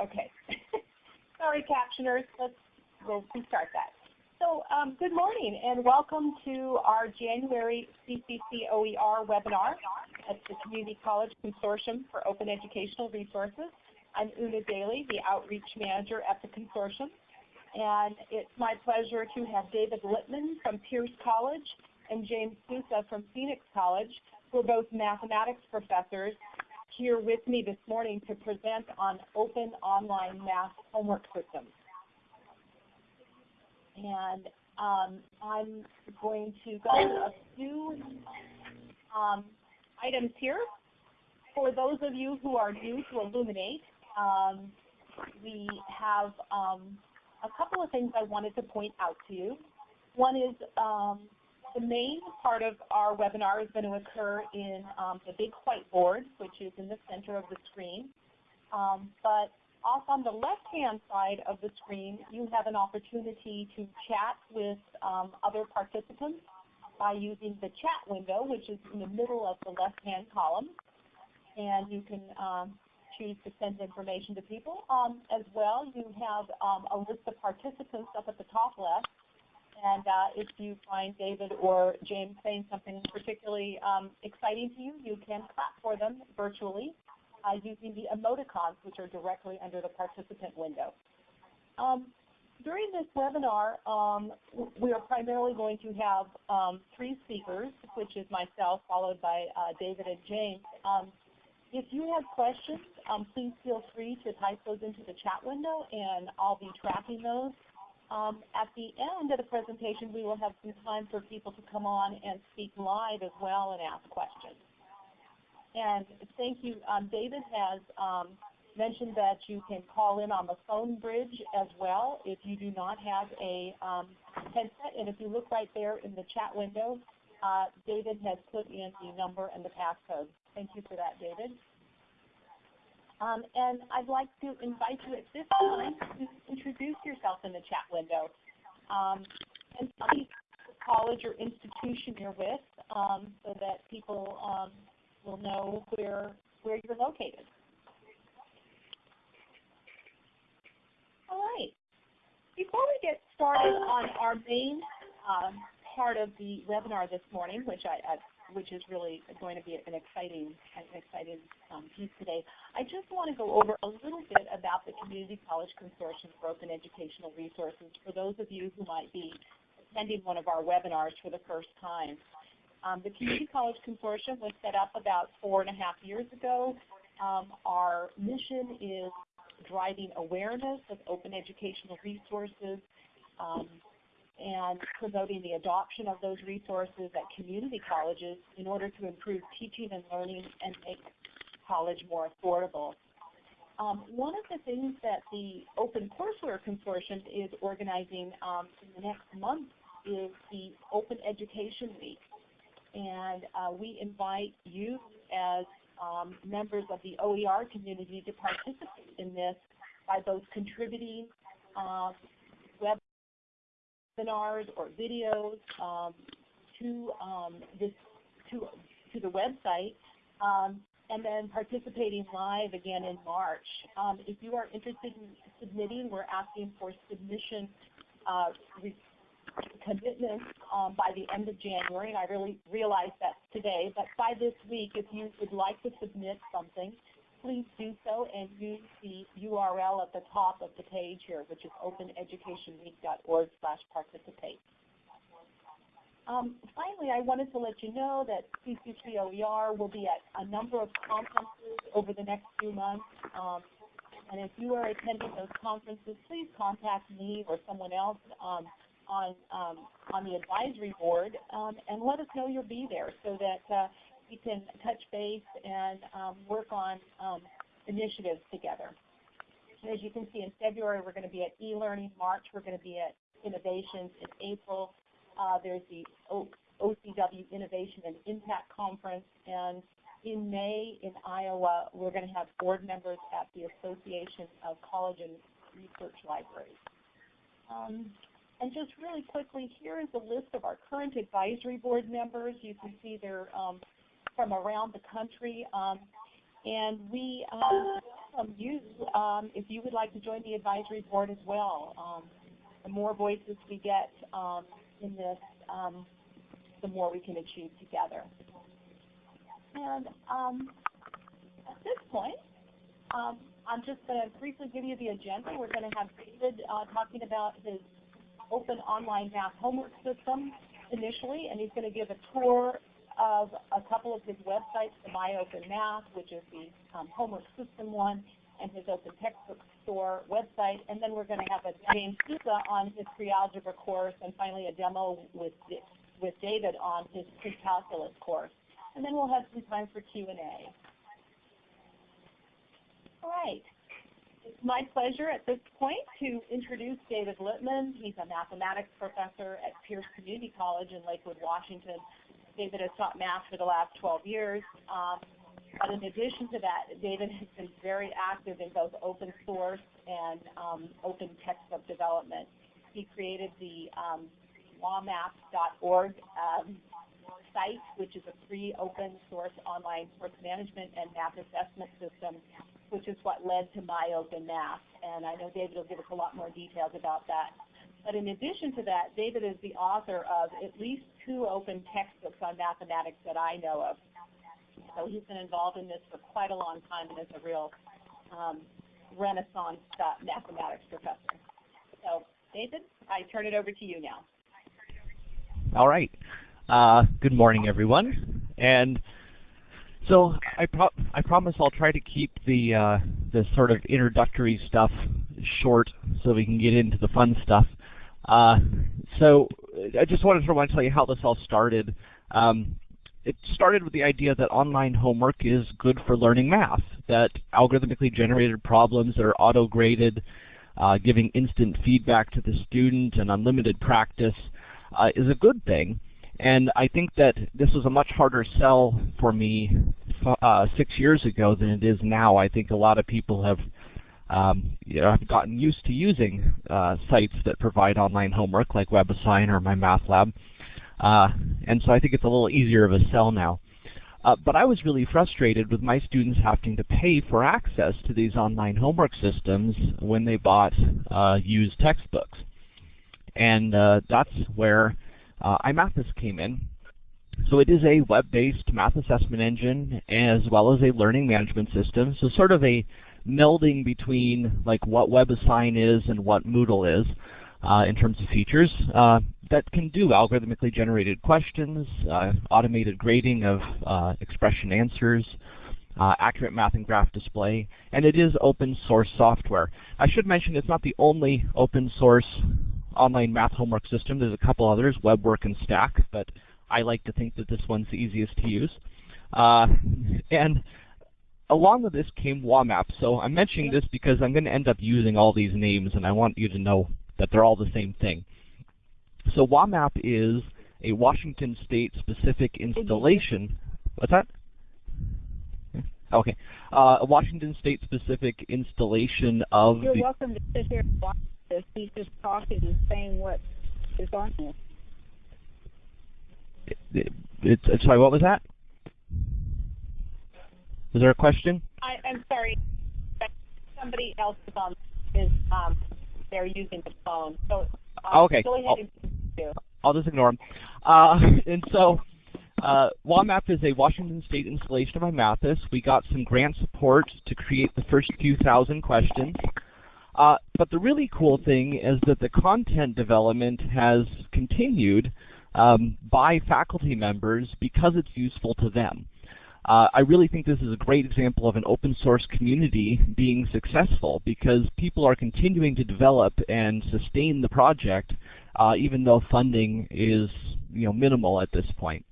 Okay. Sorry, captioners. Let's we'll restart that. So um, good morning and welcome to our January CCC OER webinar at the Community College Consortium for Open Educational Resources. I'm Una Daly, the Outreach Manager at the consortium. And it's my pleasure to have David Lippman from Pierce College and James Sousa from Phoenix College, who are both mathematics professors here with me this morning to present on open online math homework systems. And um, I'm going to go through a few um, items here. For those of you who are new to Elluminate, um, we have um, a couple of things I wanted to point out to you. One is um, the main part of our webinar is going to occur in um, the big whiteboard, which is in the center of the screen. Um, but off on the left-hand side of the screen, you have an opportunity to chat with um, other participants by using the chat window, which is in the middle of the left-hand column. And you can um, choose to send information to people. Um, as well, you have um, a list of participants up at the top left and uh, if you find David or James saying something particularly um, exciting to you, you can clap for them virtually uh, using the emoticons, which are directly under the participant window. Um, during this webinar, um, we are primarily going to have um, three speakers, which is myself, followed by uh, David and James. Um, if you have questions, um, please feel free to type those into the chat window, and I'll be tracking those. Um, at the end of the presentation, we will have some time for people to come on and speak live as well and ask questions. And thank you. Um, David has um, mentioned that you can call in on the phone bridge as well if you do not have a um, headset. And if you look right there in the chat window, uh, David has put in the number and the passcode. Thank you for that, David. Um, and I'd like to invite you at this time to introduce yourself in the chat window. Um, and tell me college or institution you're with um, so that people um, will know where, where you're located. All right. Before we get started on our main um, part of the webinar this morning, which I, I which is really going to be an exciting, an exciting um, piece today. I just want to go over a little bit about the Community College Consortium for Open Educational Resources for those of you who might be attending one of our webinars for the first time. Um, the Community College Consortium was set up about four and a half years ago. Um, our mission is driving awareness of open educational resources, um, and promoting the adoption of those resources at community colleges in order to improve teaching and learning and make college more affordable. Um, one of the things that the Open Courseware Consortium is organizing um, in the next month is the Open Education Week. And uh, we invite you as um, members of the OER community to participate in this by both contributing uh, webinars or videos um, to um, this to to the website, um, and then participating live again in March. Um, if you are interested in submitting, we're asking for submission uh, commitments um, by the end of January, and I really realize that's today. But by this week, if you would like to submit something, please do so and use the URL at the top of the page here, which is openeducationweek.org slash participate. Um, finally, I wanted to let you know that CCCOER will be at a number of conferences over the next few months. Um, and if you are attending those conferences, please contact me or someone else um, on um, on the advisory board um, and let us know you'll be there so that uh, we can touch base and um, work on um, initiatives together. As you can see, in February we're going to be at e-learning. March we're going to be at innovations. In April uh, there's the o OCW Innovation and Impact Conference. And in May in Iowa we're going to have board members at the Association of College and Research Libraries. Um, and just really quickly, here is a list of our current advisory board members. You can see they're um, from around the country. Um, and we um, you um, if you would like to join the advisory board as well. Um, the more voices we get um, in this, um, the more we can achieve together. And at this point, I'm just going to briefly give you the agenda. We're going to have David uh, talking about his open online math homework system initially, and he's going to give a tour of a couple of his websites, the My Open Math, which is the um, homework system one, and his open textbook store website. And then we're going to have a James Sousa on his pre-algebra course, and finally a demo with, with David on his pre-calculus course. And then we'll have some time for Q&A. All right. It's my pleasure at this point to introduce David Lippman. He's a mathematics professor at Pierce Community College in Lakewood, Washington. David has taught math for the last 12 years. Um, but in addition to that, David has been very active in both open source and um, open textbook development. He created the um, wamap.org um, site, which is a free open source online course management and math assessment system, which is what led to My Open Math. And I know David will give us a lot more details about that. But in addition to that, David is the author of at least two open textbooks on mathematics that I know of. So he's been involved in this for quite a long time and is a real um, renaissance uh, mathematics professor. So David, I turn it over to you now. All right. Uh, good morning, everyone. And so I, pro I promise I'll try to keep the uh, the sort of introductory stuff short so we can get into the fun stuff. Uh, so I just wanted to tell you how this all started. Um, it started with the idea that online homework is good for learning math, that algorithmically generated problems that are auto-graded, uh, giving instant feedback to the student and unlimited practice uh, is a good thing. And I think that this was a much harder sell for me uh, six years ago than it is now. I think a lot of people have um, you know, I've gotten used to using uh, sites that provide online homework like WebAssign or my MyMathLab. Uh, and so I think it's a little easier of a sell now. Uh, but I was really frustrated with my students having to pay for access to these online homework systems when they bought uh, used textbooks. And uh, that's where uh, IMathAS came in. So it is a web-based math assessment engine as well as a learning management system. So sort of a melding between like what WebAssign is and what Moodle is uh, in terms of features uh, that can do algorithmically generated questions, uh, automated grading of uh, expression answers, uh, accurate math and graph display, and it is open source software. I should mention it's not the only open source online math homework system. There's a couple others, WebWork and Stack, but I like to think that this one's the easiest to use. Uh, and along with this came WAMAP. So I'm mentioning this because I'm going to end up using all these names, and I want you to know that they're all the same thing. So WAMAP is a Washington State specific installation. What's that? Okay. Uh, a Washington State specific installation of You're welcome to sit here and watch this. He's just talking and saying what is on here. It, it, it, sorry, what was that? Is there a question? I, am sorry. Somebody else is on is um they're using the phone. So um, okay. Go ahead I'll, I'll just ignore them. Uh, and so uh, WAMAP is a Washington State installation of IMathAS. We got some grant support to create the first few thousand questions. Uh, but the really cool thing is that the content development has continued um, by faculty members because it's useful to them. Uh, I really think this is a great example of an open source community being successful because people are continuing to develop and sustain the project uh, even though funding is you know minimal at this point.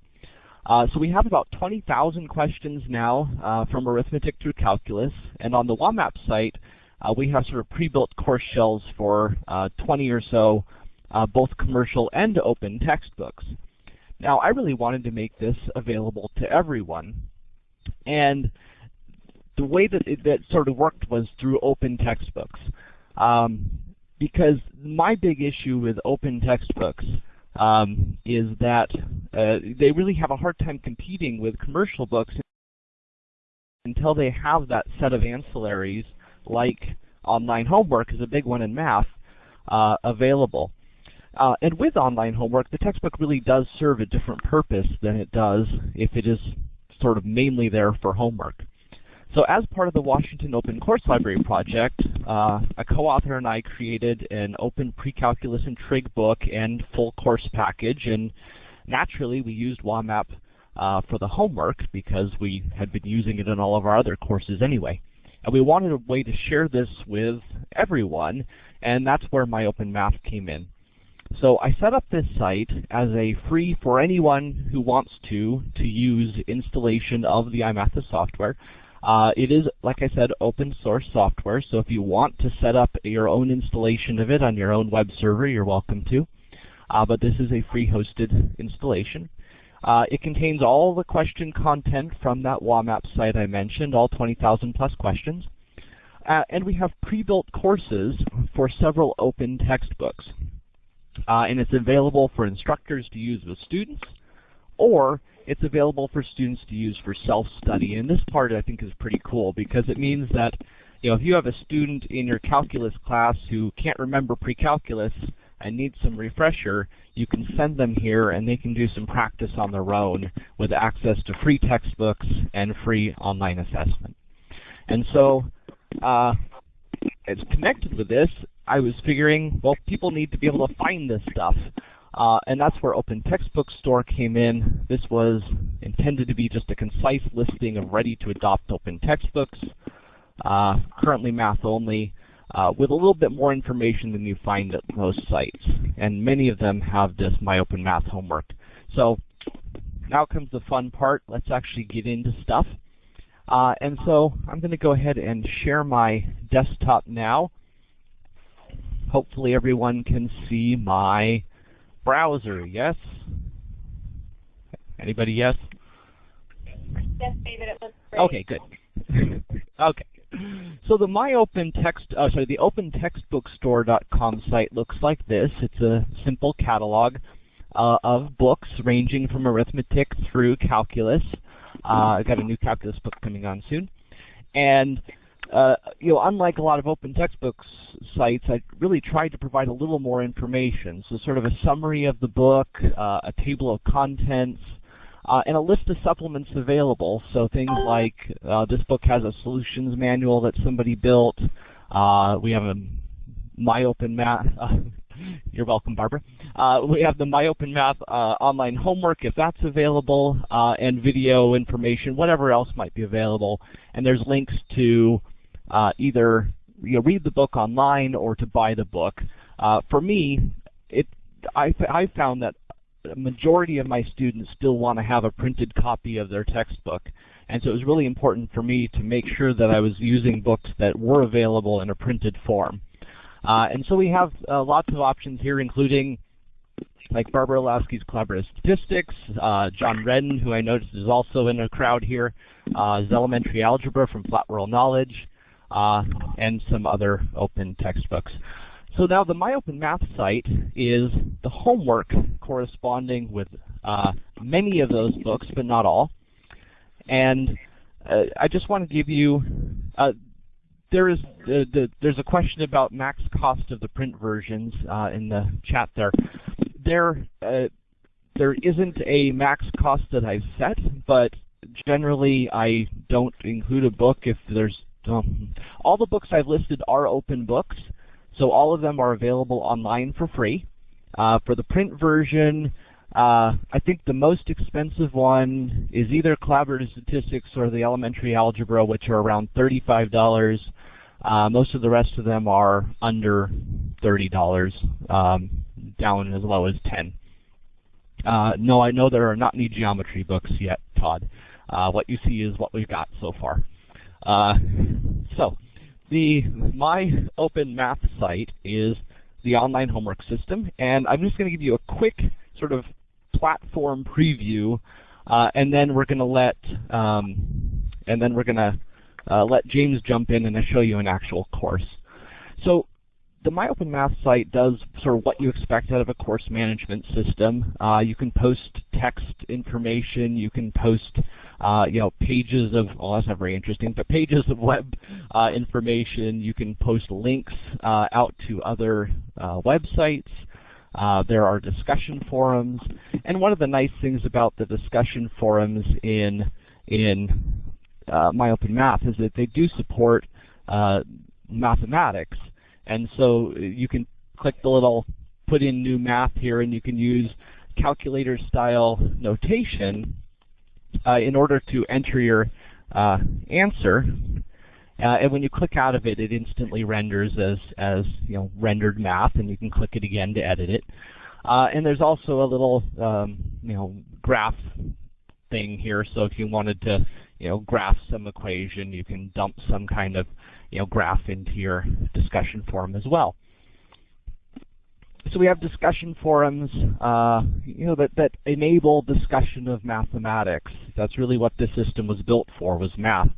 Uh, so we have about 20,000 questions now uh, from arithmetic through calculus, and on the WAMAP site uh, we have sort of pre-built course shells for uh, 20 or so both commercial and open textbooks. Now I really wanted to make this available to everyone and the way that it that sort of worked was through open textbooks. Um, because my big issue with open textbooks um, is that uh, they really have a hard time competing with commercial books until they have that set of ancillaries like online homework is a big one in math uh, available. Uh, and with online homework, the textbook really does serve a different purpose than it does if it is sort of mainly there for homework. So as part of the Washington Open Course Library project, uh, a co-author and I created an open pre-calculus and trig book and full course package. And naturally, we used WAMAP uh, for the homework because we had been using it in all of our other courses anyway. And we wanted a way to share this with everyone, and that's where My Open Math came in. So I set up this site as a free for anyone who wants to to use installation of the IMathAS software. Uh, it is, like I said, open source software, so if you want to set up your own installation of it on your own web server, you're welcome to. Uh, but this is a free hosted installation. Uh, it contains all the question content from that WAMAP site I mentioned, all 20,000 plus questions. Uh, and we have pre-built courses for several open textbooks. Uh, and it's available for instructors to use with students, or it's available for students to use for self-study. And this part I think is pretty cool because it means that you know, if you have a student in your calculus class who can't remember pre-calculus and needs some refresher, you can send them here and they can do some practice on their own with access to free textbooks and free online assessment. And so uh, it's connected with this, I was figuring, well, people need to be able to find this stuff. Uh, and that's where Open Textbook Store came in. This was intended to be just a concise listing of ready-to-adopt open textbooks, uh, currently math only, uh, with a little bit more information than you find at most sites. And many of them have this My Open Math homework. So now comes the fun part. Let's actually get into stuff. Uh, and so I'm going to go ahead and share my desktop now. Hopefully everyone can see my browser, yes? Anybody yes? Yes, David, it looks great. Okay, good. okay. So the MyOpenText, uh, sorry, the OpenTextBookStore.com site looks like this. It's a simple catalog uh, of books ranging from arithmetic through calculus. Uh, I've got a new calculus book coming on soon. And uh, you know, unlike a lot of open textbooks sites, I really tried to provide a little more information. So sort of a summary of the book, uh, a table of contents, uh, and a list of supplements available. So things like uh, this book has a solutions manual that somebody built. Uh, we have a MyOpenMath. You're welcome, Barbara. Uh, we have the MyOpenMath online homework if that's available, and video information, whatever else might be available. And there's links to uh, either you know, read the book online or to buy the book. Uh, for me, it I, I found that a majority of my students still want to have a printed copy of their textbook. And so it was really important for me to make sure that I was using books that were available in a printed form. Uh, and so we have uh, lots of options here, including like Barbara Illowsky's Collaborative Statistics, uh, John Redden, who I noticed is also in a crowd here, uh, Elementary Algebra from Flat World Knowledge, uh, and some other open textbooks. So now the MyOpenMath site is the homework corresponding with uh, many of those books, but not all. And uh, I just want to give you, uh, there is the, the, there's a question about max cost of the print versions uh, in the chat there. There, uh, there isn't a max cost that I've set, but generally I don't include a book if there's um, all the books I've listed are open books, so all of them are available online for free. Uh, for the print version, uh, I think the most expensive one is either Collaborative Statistics or the Elementary Algebra, which are around $35. Uh, most of the rest of them are under $30, um, down as low as 10 uh, No, I know there are not any geometry books yet, Todd. Uh, what you see is what we've got so far. Uh, so the my open math site is the online homework system, and I'm just going to give you a quick sort of platform preview, uh, and then we're going to let um, and then we're going to uh, let James jump in and show you an actual course. So the MyOpenMath site does sort of what you expect out of a course management system. Uh, you can post text information, you can post uh, you know, pages of, well that's not very interesting, but pages of web uh, information. You can post links uh, out to other uh, websites. Uh, there are discussion forums, and one of the nice things about the discussion forums in in uh, MyOpenMath is that they do support mathematics, and so you can click the little put in new math here, and you can use calculator style notation uh, in order to enter your uh, answer. Uh, and when you click out of it, it instantly renders as, as you know, rendered math, and you can click it again to edit it. Uh, and there's also a little um, you know, graph thing here, so if you wanted to you know, graph some equation, you can dump some kind of you know, graph into your discussion forum as well so we have discussion forums, uh, you know, that, that enable discussion of mathematics. That's really what this system was built for, was math.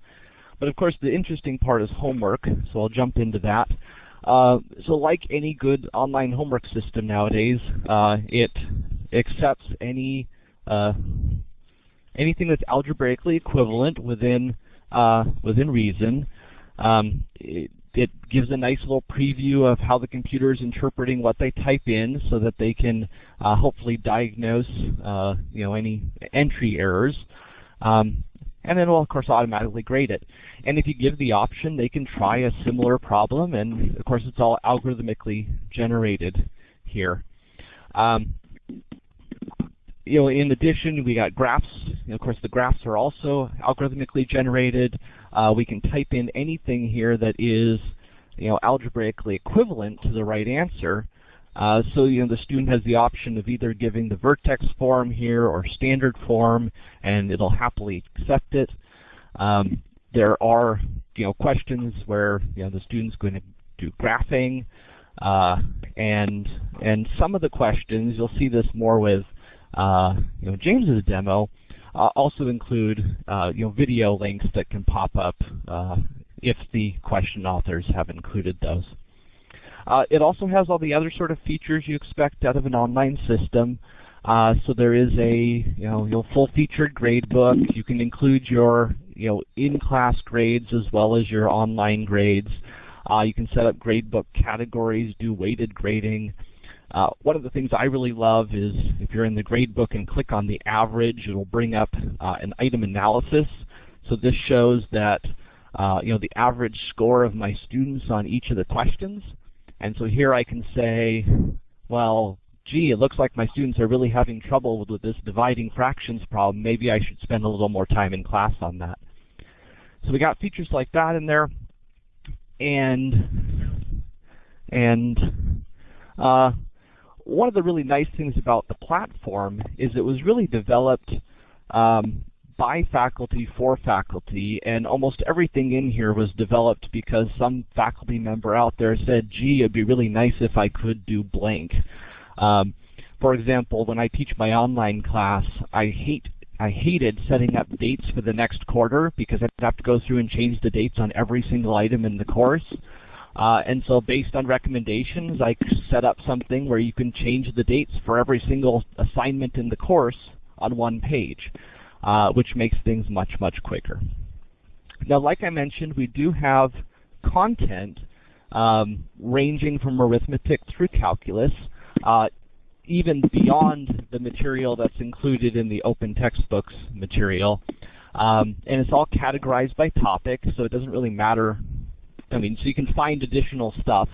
But of course, the interesting part is homework, so I'll jump into that. Uh, so like any good online homework system nowadays, uh, it accepts any uh, anything that's algebraically equivalent within uh, within reason. Um, it, it gives a nice little preview of how the computer is interpreting what they type in so that they can uh, hopefully diagnose uh, you know, any entry errors. Um, and then will of course automatically grade it. And if you give the option, they can try a similar problem, and of course it's all algorithmically generated here. Um, you know, in addition, we got graphs. Of course, the graphs are also algorithmically generated. Uh, we can type in anything here that is, you know, algebraically equivalent to the right answer. Uh, so you know the student has the option of either giving the vertex form here or standard form, and it'll happily accept it. Um, there are you know questions where you know the student's going to do graphing, uh, and and some of the questions you'll see this more with you know James's demo uh, also include uh, you know, video links that can pop up uh, if the question authors have included those. Uh, it also has all the other sort of features you expect out of an online system. Uh, so there is a you know your full featured grade book. You can include your you know in-class grades as well as your online grades. Uh, you can set up gradebook categories, do weighted grading. Uh, one of the things I really love is if you're in the gradebook and click on the average, it'll bring up uh, an item analysis. So this shows that uh, you know the average score of my students on each of the questions. And so here I can say, well, gee, it looks like my students are really having trouble with, with this dividing fractions problem. Maybe I should spend a little more time in class on that. So we got features like that in there. And and uh, one of the really nice things about the platform is it was really developed um, by faculty for faculty, and almost everything in here was developed because some faculty member out there said, gee, it'd be really nice if I could do blank. Um, for example, when I teach my online class, I hate I hated setting up dates for the next quarter because I'd have to go through and change the dates on every single item in the course. Uh, and so based on recommendations, I set up something where you can change the dates for every single assignment in the course on one page, uh, which makes things much, much quicker. Now, like I mentioned, we do have content um, ranging from arithmetic through calculus, uh, even beyond the material that's included in the open textbooks material. Um, and it's all categorized by topic, so it doesn't really matter I mean, so you can find additional stuff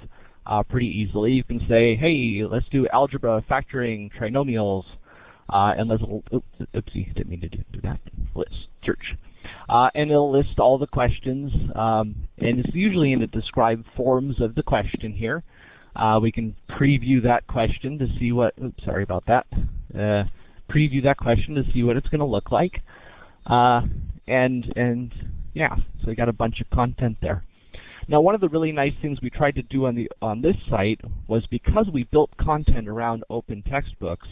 uh, pretty easily. You can say, hey, let's do algebra, factoring, trinomials, uh, and let's, oops, oopsie, didn't mean to do that, list, search. Uh, and it'll list all the questions, um, and it's usually in the described forms of the question here. Uh, we can preview that question to see what, oops, sorry about that, uh, preview that question to see what it's going to look like. Uh, and, and yeah, so we got a bunch of content there. Now one of the really nice things we tried to do on, the, on this site was because we built content around open textbooks,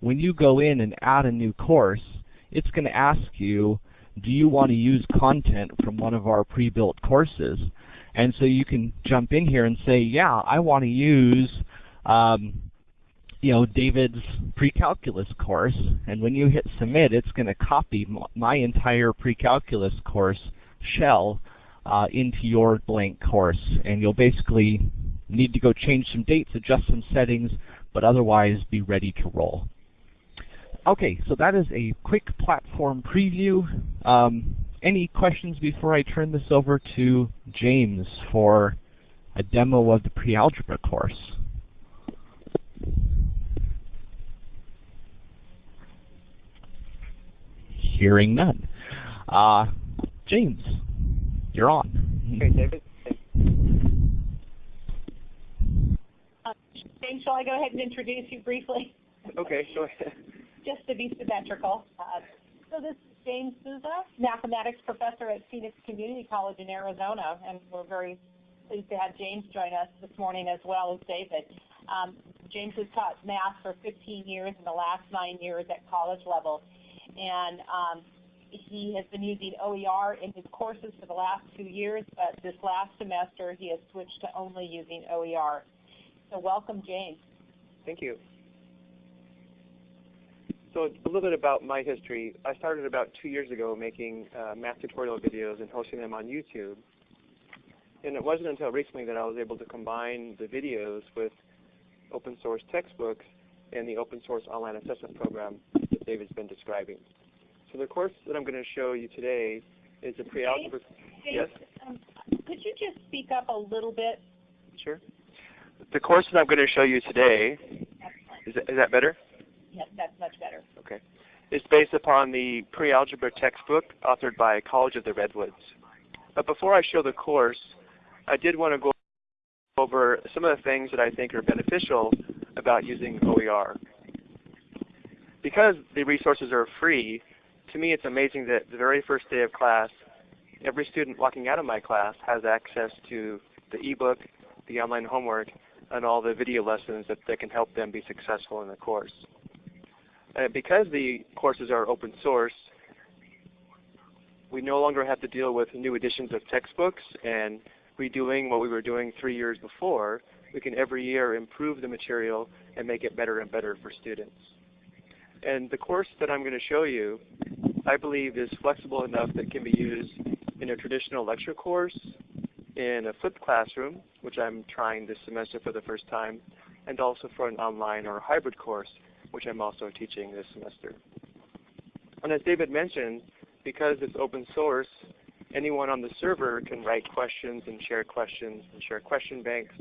when you go in and add a new course, it's going to ask you, do you want to use content from one of our pre-built courses? And so you can jump in here and say, yeah, I want to use um, you know, David's pre-calculus course, and when you hit submit, it's going to copy my entire pre-calculus course shell uh, into your blank course, and you'll basically need to go change some dates, adjust some settings, but otherwise be ready to roll. Okay, so that is a quick platform preview. Um, any questions before I turn this over to James for a demo of the pre-algebra course? Hearing none. Uh, James, you're on. Okay, David. Uh, James, shall I go ahead and introduce you briefly? Okay, go ahead. Just to be symmetrical. Uh, so this is James Sousa, mathematics professor at Phoenix Community College in Arizona, and we're very pleased to have James join us this morning as well as David. Um, James has taught math for 15 years in the last nine years at college level and um, he has been using OER in his courses for the last two years, but this last semester he has switched to only using OER. So welcome, James. Thank you. So a little bit about my history. I started about two years ago making uh, math tutorial videos and hosting them on YouTube. And it wasn't until recently that I was able to combine the videos with open source textbooks and the open source online assessment program that David's been describing. So the course that I'm going to show you today is a pre-algebra. Yes. Um, could you just speak up a little bit? Sure. The course that I'm going to show you today is that, is that better? Yes, that's much better. Okay. It's based upon the pre-algebra textbook authored by College of the Redwoods. But before I show the course, I did want to go over some of the things that I think are beneficial about using OER. Because the resources are free, to me it's amazing that the very first day of class, every student walking out of my class has access to the ebook, the online homework, and all the video lessons that, that can help them be successful in the course. And because the courses are open source, we no longer have to deal with new editions of textbooks and redoing what we were doing three years before we can every year improve the material and make it better and better for students. And the course that I'm going to show you, I believe is flexible enough that can be used in a traditional lecture course, in a flipped classroom, which I'm trying this semester for the first time, and also for an online or hybrid course, which I'm also teaching this semester. And as David mentioned, because it's open source, anyone on the server can write questions and share questions and share question banks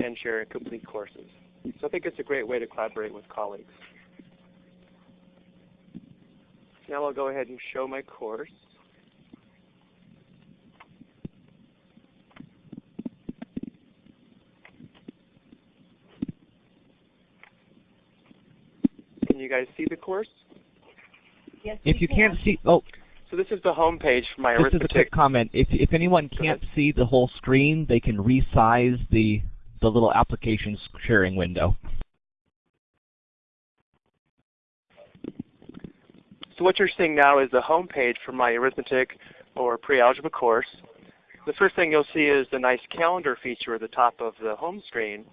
and share complete courses. So I think it's a great way to collaborate with colleagues. Now I'll go ahead and show my course. Can you guys see the course? Yes, if you can. can't see, oh, so this is the home page for my this arithmetic. is a quick comment. If if anyone can't see the whole screen, they can resize the the little application sharing window. So what you're seeing now is the home page for my arithmetic or pre-algebra course. The first thing you'll see is the nice calendar feature at the top of the home screen.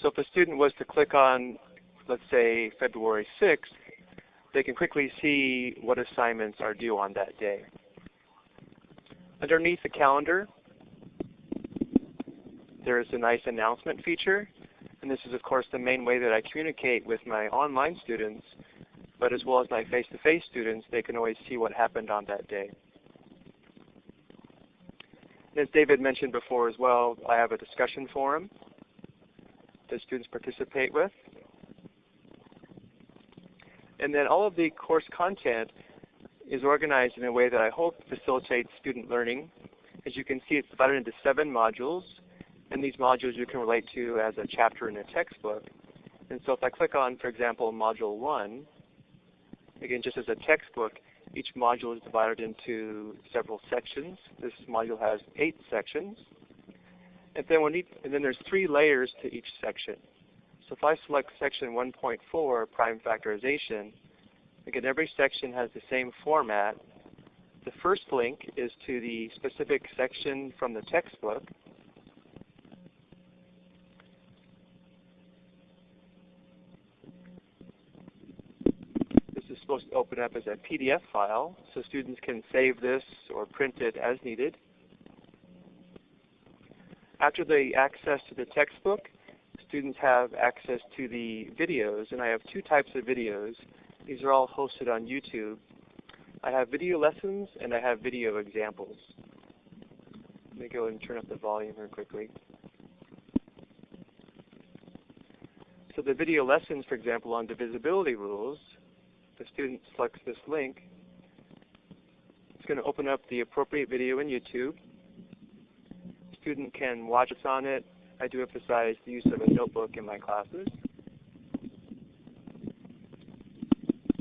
So if a student was to click on, let's say, February 6th, they can quickly see what assignments are due on that day. Underneath the calendar, there is a nice announcement feature. And this is, of course, the main way that I communicate with my online students. But as well as my face-to-face -face students, they can always see what happened on that day. As David mentioned before as well, I have a discussion forum that students participate with. And then all of the course content is organized in a way that I hope facilitates student learning. As you can see, it's divided into seven modules. And these modules you can relate to as a chapter in a textbook. And so if I click on, for example, Module 1, again, just as a textbook, each module is divided into several sections. This module has eight sections. And then, and then there's three layers to each section. So if I select section 1.4, prime factorization, again, every section has the same format, The first link is to the specific section from the textbook. This is supposed to open up as a PDF file, so students can save this or print it as needed. After they access to the textbook, students have access to the videos, and I have two types of videos. These are all hosted on YouTube. I have video lessons and I have video examples. Let me go and turn up the volume here quickly. So the video lessons, for example, on divisibility rules, the student selects this link. It's going to open up the appropriate video in YouTube. Student can watch us on it. I do emphasize the use of a notebook in my classes.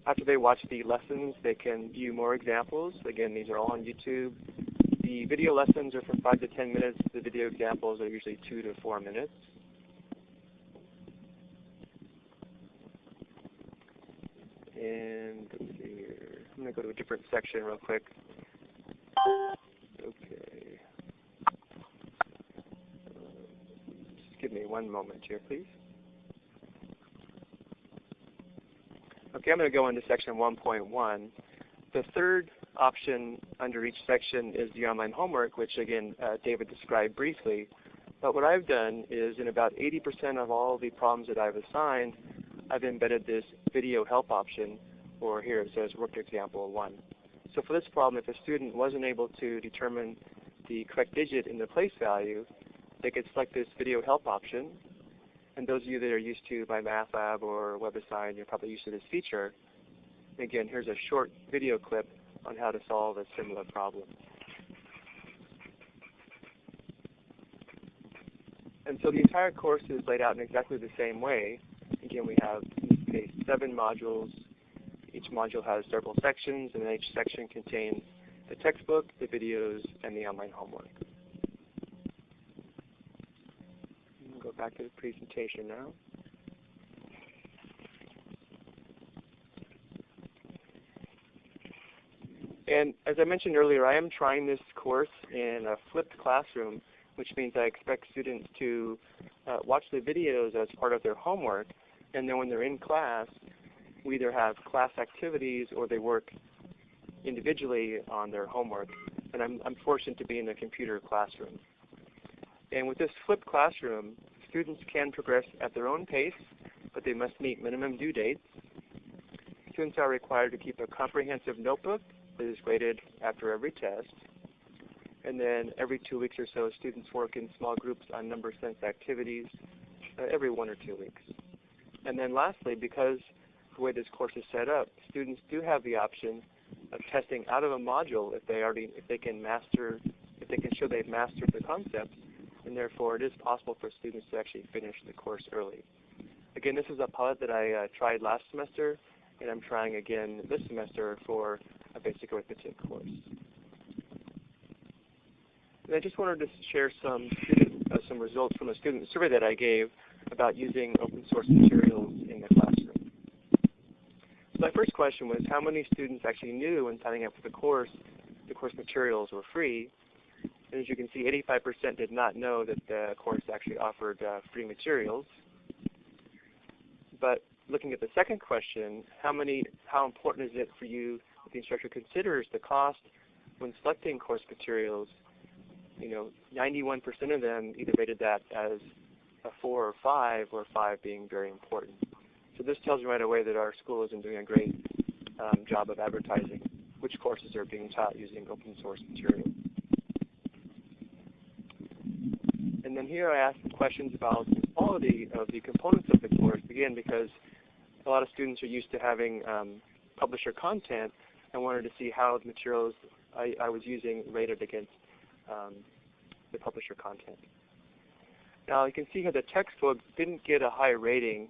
After they watch the lessons, they can view more examples. Again, these are all on YouTube. The video lessons are from 5 to 10 minutes. The video examples are usually 2 to 4 minutes. And let's see here. I'm going to go to a different section real quick. Okay. Just give me one moment here, please. Okay, I'm going to go into section 1.1. The third option under each section is the online homework, which again uh, David described briefly. But what I've done is in about 80% of all the problems that I've assigned, I've embedded this video help option, or here it says worked example 1. So for this problem, if a student wasn't able to determine the correct digit in the place value, they could select this video help option. And those of you that are used to MyMathLab or WebAssign, you're probably used to this feature. Again, here's a short video clip on how to solve a similar problem. And so the entire course is laid out in exactly the same way. Again, we have, case, seven modules. Each module has several sections, and each section contains the textbook, the videos, and the online homework. Go back to the presentation now. And as I mentioned earlier, I am trying this course in a flipped classroom, which means I expect students to uh, watch the videos as part of their homework, and then when they're in class, we either have class activities or they work individually on their homework. And I'm, I'm fortunate to be in a computer classroom. And with this flipped classroom, students can progress at their own pace, but they must meet minimum due dates. Students are required to keep a comprehensive notebook that is graded after every test. And then every two weeks or so, students work in small groups on number sense activities uh, every one or two weeks. And then lastly, because the way this course is set up, students do have the option of testing out of a module if they already if they can master if they can show they've mastered the concepts, and therefore it is possible for students to actually finish the course early. Again, this is a pilot that I uh, tried last semester, and I'm trying again this semester for a basic arithmetic course. And I just wanted to share some student, uh, some results from a student survey that I gave about using open source materials in the classroom. So my first question was how many students actually knew when signing up for the course the course materials were free. And as you can see, 85% did not know that the course actually offered uh, free materials. But looking at the second question, how many, how important is it for you that the instructor considers the cost when selecting course materials? You know, 91% of them either rated that as a four or five, or five being very important. So this tells you right away that our school isn't doing a great um, job of advertising which courses are being taught using open source material. And then here I ask questions about the quality of the components of the course, again because a lot of students are used to having um, publisher content and wanted to see how the materials I, I was using rated against um, the publisher content. Now you can see here the textbook didn't get a high rating,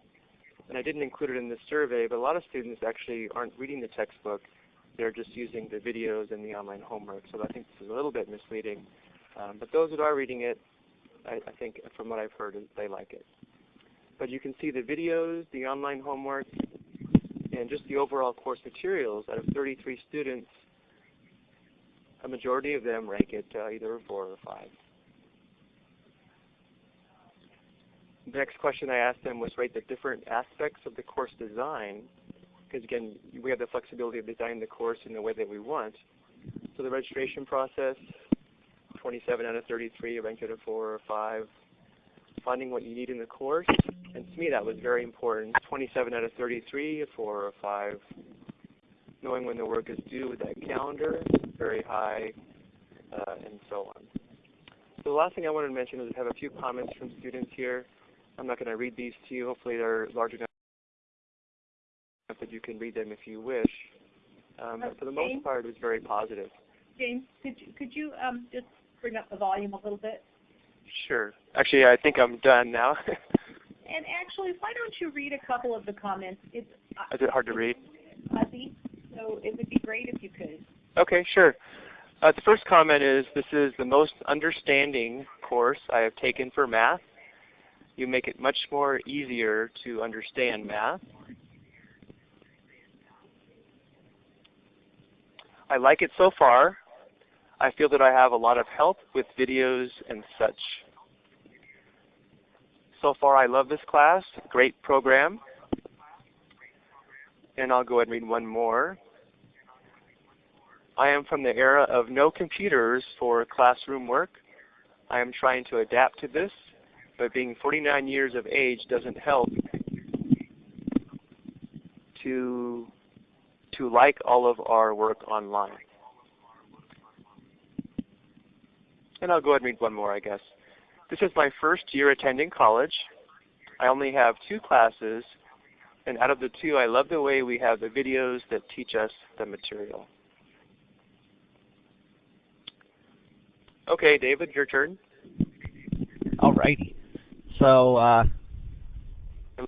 and I didn't include it in this survey, but a lot of students actually aren't reading the textbook they're just using the videos and the online homework. So I think this is a little bit misleading. Um, but those that are reading it, I, I, think from what I've heard, they like it. But you can see the videos, the online homework, and just the overall course materials. Out of 33 students, a majority of them rank it uh, either a 4 or a 5. The next question I asked them was rate the different aspects of the course design, because again, we have the flexibility of designing the course in the way that we want. So the registration process, 27 out of 33 ranked at a 4 or 5. Finding what you need in the course, and to me that was very important. 27 out of 33, a 4 or 5. Knowing when the work is due with that calendar, very high, uh, and so on. So the last thing I wanted to mention is I have a few comments from students here. I'm not going to read these to you. Hopefully they're large enough that you can read them if you wish. Um, but for the most part, it was very positive. James, could you, could you um, just bring up the volume a little bit? Sure. Actually, I think I'm done now. and actually, why don't you read a couple of the comments? It's, uh, Is it hard to read? Fuzzy, so it would be great if you could. Okay, sure. Uh, the first comment is, this is the most understanding course I have taken for math. You make it much more easier to understand math. I like it so far. I feel that I have a lot of help with videos and such. So far I love this class. Great program. And I'll go ahead and read one more. I am from the era of no computers for classroom work. I am trying to adapt to this, but being 49 years of age doesn't help to, to like all of our work online. And I'll go ahead and read one more, I guess. This is my first year attending college. I only have two classes, and out of the two, I love the way we have the videos that teach us the material. Okay, David, your turn. All righty. So, uh,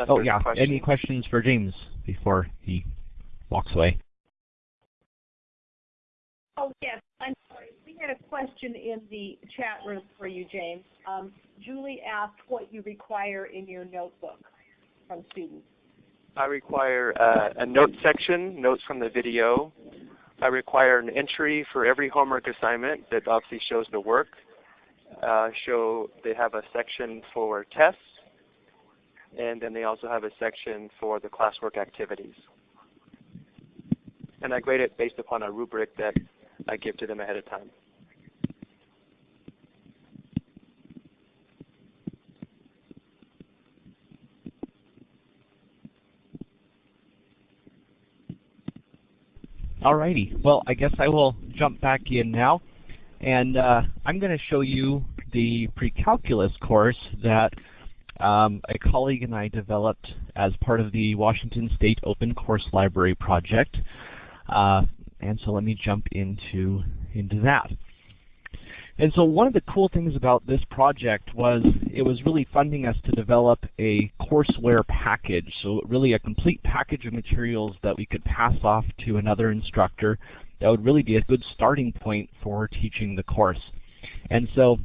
oh yeah, question. any questions for James before he walks away? Oh yes, I'm sorry. We had a question in the chat room for you, James. Um, Julie asked what you require in your notebook from students. I require uh, a note section, notes from the video. I require an entry for every homework assignment that obviously shows the work. Uh, show they have a section for tests, and then they also have a section for the classwork activities. And I grade it based upon a rubric that I give to them ahead of time. Alrighty. Well, I guess I will jump back in now. And uh, I'm going to show you the pre-calculus course that um, a colleague and I developed as part of the Washington State Open Course Library project. Uh, and so let me jump into, into that. And so one of the cool things about this project was it was really funding us to develop a courseware package, so really a complete package of materials that we could pass off to another instructor that would really be a good starting point for teaching the course. And so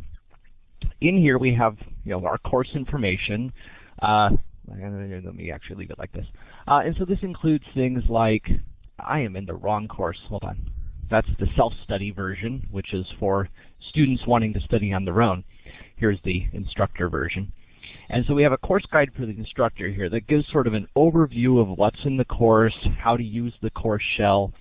in here we have you know, our course information. Uh, let me actually leave it like this. Uh, and so this includes things like, I am in the wrong course, hold on. That's the self-study version, which is for students wanting to study on their own. Here's the instructor version. And so we have a course guide for the instructor here that gives sort of an overview of what's in the course, how to use the course shell,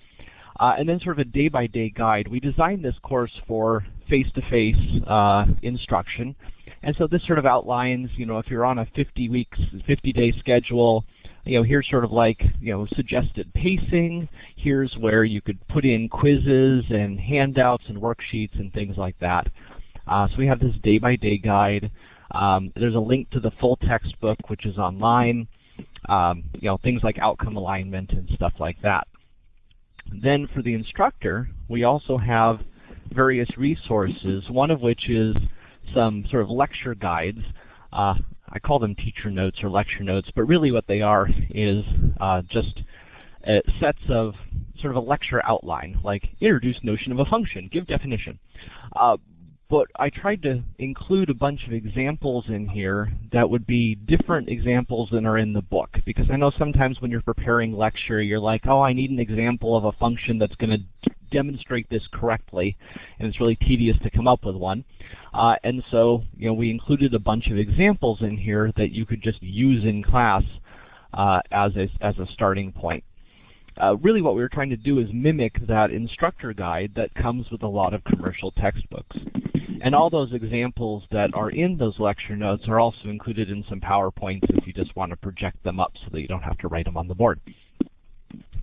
uh, and then sort of a day-by-day -day guide. We designed this course for face-to-face -face, uh, instruction. And so this sort of outlines, you know, if you're on a 50 weeks, 50 day schedule, you know, here's sort of like, you know, suggested pacing. Here's where you could put in quizzes and handouts and worksheets and things like that. Uh, so we have this day-by-day -day guide. Um, there's a link to the full textbook, which is online. Um, you know, things like outcome alignment and stuff like that. Then for the instructor, we also have various resources, one of which is some sort of lecture guides. Uh, I call them teacher notes or lecture notes, but really what they are is uh, just uh, sets of sort of a lecture outline, like introduce notion of a function, give definition. Uh, but I tried to include a bunch of examples in here that would be different examples than are in the book. Because I know sometimes when you're preparing lecture, you're like, oh, I need an example of a function that's going to demonstrate this correctly, and it's really tedious to come up with one. Uh, and so, you know, we included a bunch of examples in here that you could just use in class uh, as, a, as a starting point. Uh, really what we were trying to do is mimic that instructor guide that comes with a lot of commercial textbooks. And all those examples that are in those lecture notes are also included in some PowerPoints if you just want to project them up so that you don't have to write them on the board.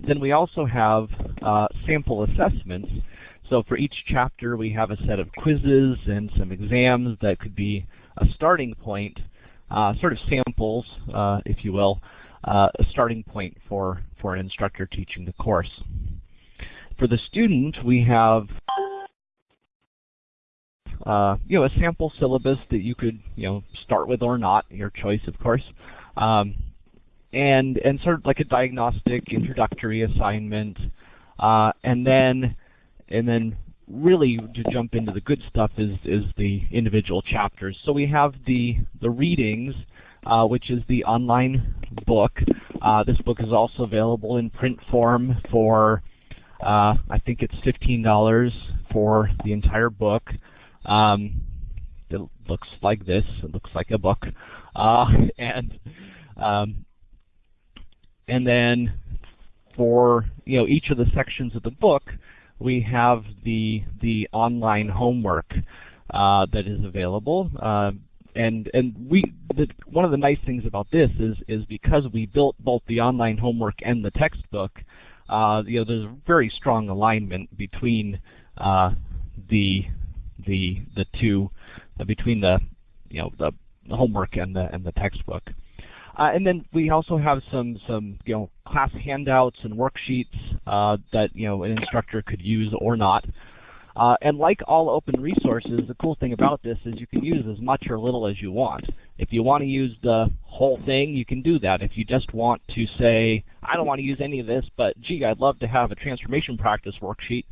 Then we also have uh, sample assessments. So for each chapter we have a set of quizzes and some exams that could be a starting point, uh, sort of samples, uh, if you will, uh, a starting point for, for an instructor teaching the course. For the student, we have uh, you know, a sample syllabus that you could, you know, start with or not, your choice, of course. Um, and, and sort of like a diagnostic introductory assignment. Uh, and then, and then really to jump into the good stuff is, is the individual chapters. So we have the, the readings, uh, which is the online book. Uh, this book is also available in print form for, uh, I think it's $15 for the entire book. Um, it looks like this. It looks like a book. Uh, and um, and then for you know each of the sections of the book, we have the the online homework uh, that is available. Uh, and and we the, one of the nice things about this is is because we built both the online homework and the textbook. Uh, you know, there's a very strong alignment between uh, the the the two uh, between the you know the, the homework and the and the textbook. Uh, and then we also have some some you know class handouts and worksheets uh, that you know an instructor could use or not. Uh, and like all open resources, the cool thing about this is you can use as much or little as you want. If you want to use the whole thing, you can do that. If you just want to say, I don't want to use any of this, but gee, I'd love to have a transformation practice worksheet,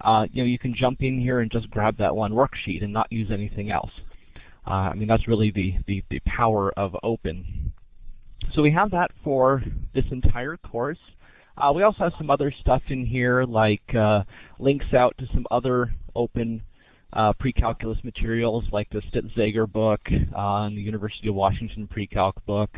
uh, you know, you can jump in here and just grab that one worksheet and not use anything else. Uh, I mean, that's really the, the, the power of open. So we have that for this entire course. Uh, we also have some other stuff in here like uh, links out to some other open uh, pre-calculus materials like the Stitz-Zeager book uh, and the University of Washington pre-calc book,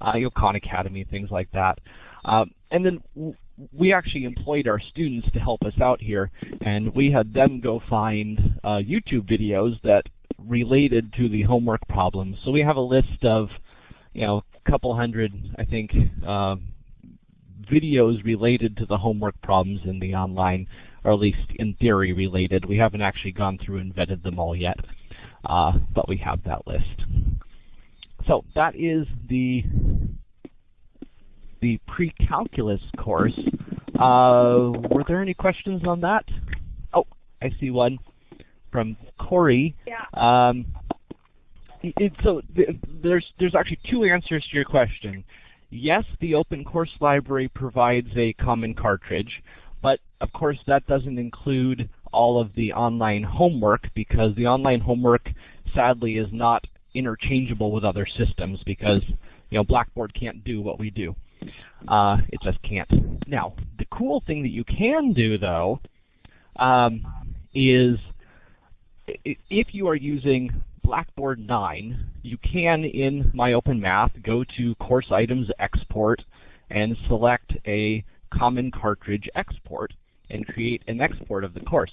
uh, Khan Academy, things like that. Um, and then we actually employed our students to help us out here, and we had them go find uh, YouTube videos that related to the homework problems. So we have a list of, you know, couple hundred, I think, uh, videos related to the homework problems in the online, or at least in theory related. We haven't actually gone through and vetted them all yet, uh, but we have that list. So that is the the pre-calculus course. Uh, were there any questions on that? Oh, I see one from Corey. Yeah. Um, it, so th there's there's actually two answers to your question. Yes, the open course library provides a common cartridge, but of course that doesn't include all of the online homework because the online homework sadly is not interchangeable with other systems because you know Blackboard can't do what we do. Uh, it just can't. Now, the cool thing that you can do, though, um, is if you are using Blackboard 9, you can, in MyOpenMath, go to Course Items Export and select a Common Cartridge Export and create an export of the course.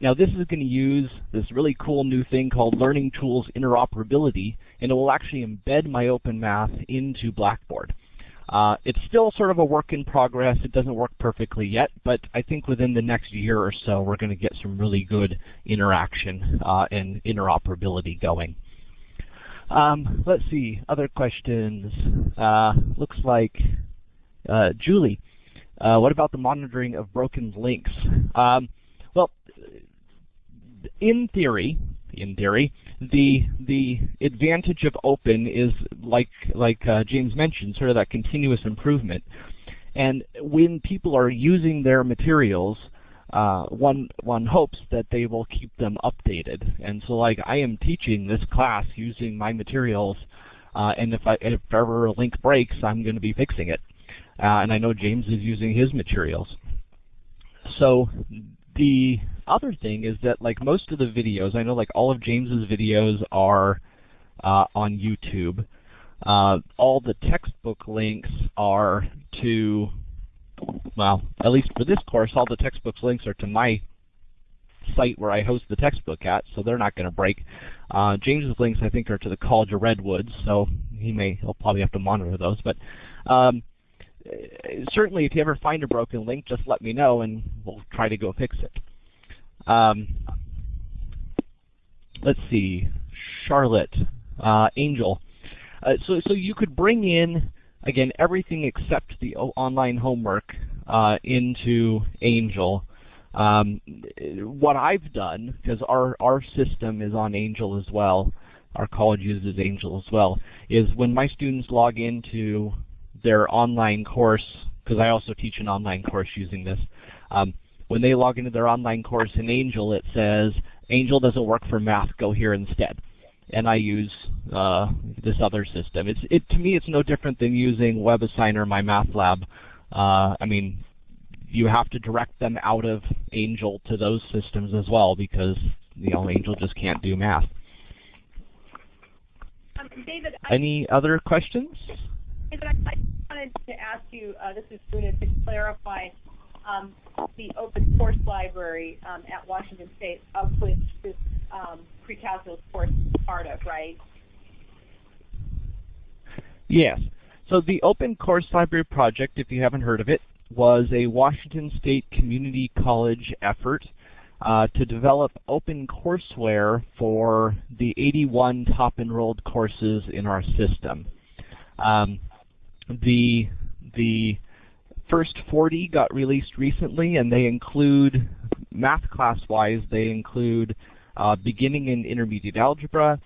Now this is going to use this really cool new thing called Learning Tools Interoperability, and it will actually embed MyOpenMath into Blackboard. Uh, it's still sort of a work in progress. It doesn't work perfectly yet, but I think within the next year or so we're going to get some really good interaction uh, and interoperability going. Um, let's see, other questions. Uh, looks like uh, Julie, uh, what about the monitoring of broken links? Um, well, in theory, in theory, the the advantage of open is like like uh, James mentioned, sort of that continuous improvement. And when people are using their materials, uh, one one hopes that they will keep them updated. And so, like I am teaching this class using my materials, uh, and if I if ever a link breaks, I'm going to be fixing it. Uh, and I know James is using his materials. So the other thing is that like most of the videos, I know like all of James's videos are uh, on YouTube. Uh, all the textbook links are to, well, at least for this course, all the textbooks links are to my site where I host the textbook at, so they're not going to break. Uh, James's links, I think, are to the College of Redwoods, so he may he'll probably have to monitor those. But um, certainly, if you ever find a broken link, just let me know, and we'll try to go fix it. Um, let's see, Charlotte, uh, Angel. Uh, so, so you could bring in again everything except the online homework uh, into Angel. Um, what I've done, because our, our system is on Angel as well, our college uses Angel as well, is when my students log into their online course, because I also teach an online course using this, um, when they log into their online course in Angel, it says, Angel doesn't work for math, go here instead. And I use uh, this other system. It's, it, to me, it's no different than using WebAssign or, MyMathLab. Uh, I mean, you have to direct them out of Angel to those systems as well because you know Angel just can't do math. Um, David, Any other questions? I, wanted to ask you. Uh, this is Una to clarify um, the open course library um, at Washington State, of which this um, pre-calculus course is part of, right? Yes. So the Open Course Library Project, if you haven't heard of it, was a Washington State Community College effort uh, to develop open courseware for the 81 top enrolled courses in our system. Um, the, the first 40 got released recently and they include, math class wise, they include uh, beginning and intermediate algebra,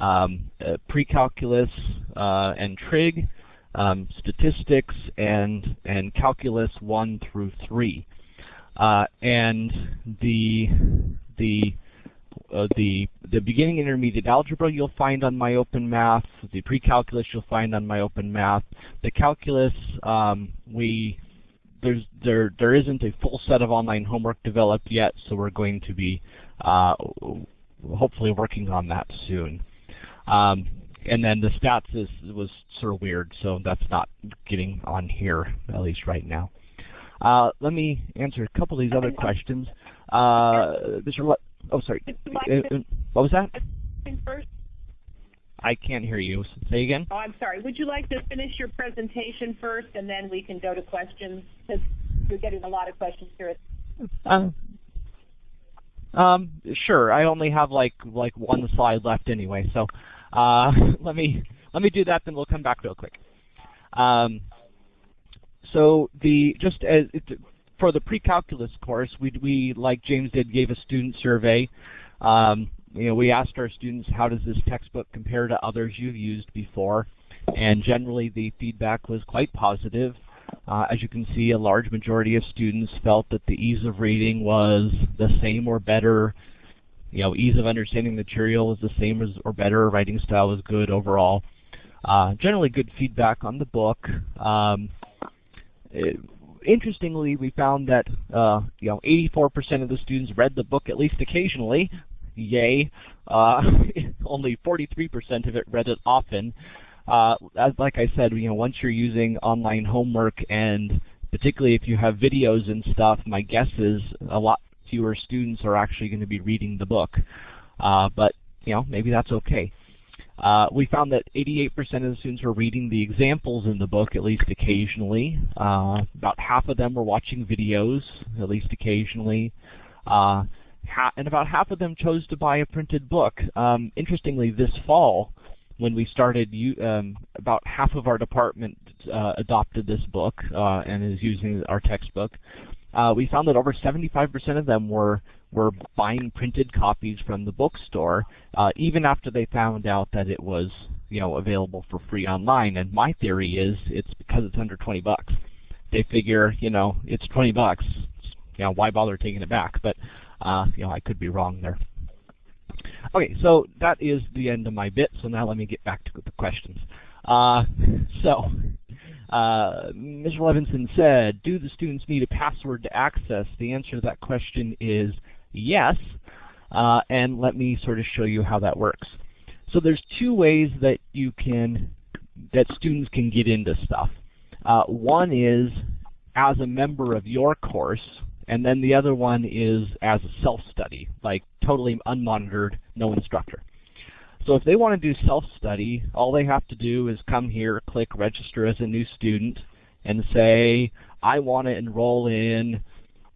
um, uh, pre-calculus uh, and trig, um, statistics and and calculus one through three, uh, and the the uh, the the beginning intermediate algebra you'll find on MyOpenMath the pre-calculus you'll find on MyOpenMath the calculus um, we there's there there isn't a full set of online homework developed yet so we're going to be uh, hopefully working on that soon um, and then the stats is, was sort of weird, so that's not getting on here, at least right now. Uh, let me answer a couple of these other questions. Uh, Mr. oh, sorry. Uh, uh, what was that? First? I can't hear you. Say again? Oh, I'm sorry. Would you like to finish your presentation first, and then we can go to questions? Because you're getting a lot of questions here. Uh, um, sure. I only have like like one slide left anyway, so uh, let me let me do that, then we'll come back real quick. Um, so the just as it, for the pre-calculus course, we we like James did gave a student survey. Um, you know, we asked our students how does this textbook compare to others you've used before, and generally the feedback was quite positive. Uh, as you can see, a large majority of students felt that the ease of reading was the same or better you know, ease of understanding material is the same as or better. Writing style was good overall. Uh, generally good feedback on the book. Um, it, interestingly, we found that uh, you know 84% of the students read the book at least occasionally. Yay! Uh, only 43% of it read it often. Uh, as like I said, you know, once you're using online homework and particularly if you have videos and stuff, my guess is a lot fewer students are actually going to be reading the book. Uh, but you know, maybe that's okay. Uh, we found that 88% of the students were reading the examples in the book at least occasionally. Uh, about half of them were watching videos at least occasionally. Uh, and about half of them chose to buy a printed book. Um, interestingly, this fall, when we started, um, about half of our department uh, adopted this book uh, and is using our textbook uh, we found that over 75% of them were were buying printed copies from the bookstore, uh, even after they found out that it was you know available for free online. And my theory is it's because it's under 20 bucks. They figure you know it's 20 bucks, you know why bother taking it back? But uh, you know I could be wrong there. Okay, so that is the end of my bit. So now let me get back to the questions. Uh, so Uh, Mr. Levinson said, do the students need a password to access? The answer to that question is yes. Uh, and let me sort of show you how that works. So there's two ways that you can, that students can get into stuff. Uh, one is as a member of your course, and then the other one is as a self-study, like totally unmonitored, no instructor. So if they want to do self-study, all they have to do is come here, click register as a new student, and say, I want to enroll in